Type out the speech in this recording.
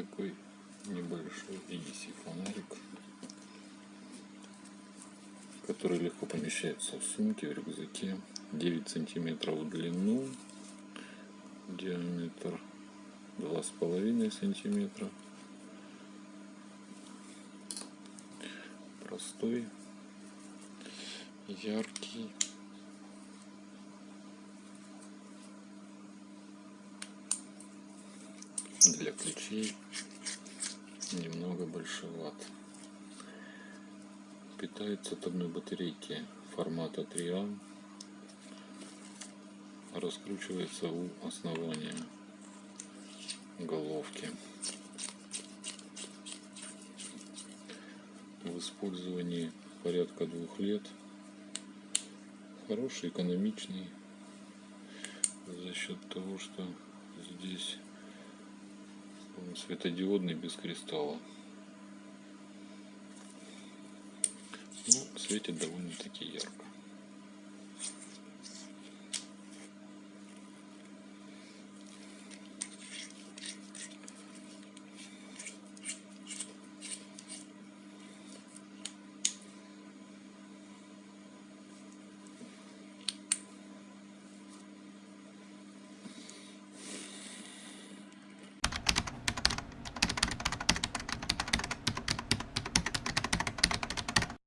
такой небольшой EDC фонарик, который легко помещается в сумке, в рюкзаке. 9 сантиметров в длину, диаметр 2,5 сантиметра. Простой, яркий. Для ключей немного большеват. Питается от одной батарейки формата 3А. Раскручивается у основания головки. В использовании порядка двух лет. Хороший, экономичный. За счет того, что здесь светодиодный без кристалла. Ну, светит довольно-таки ярко.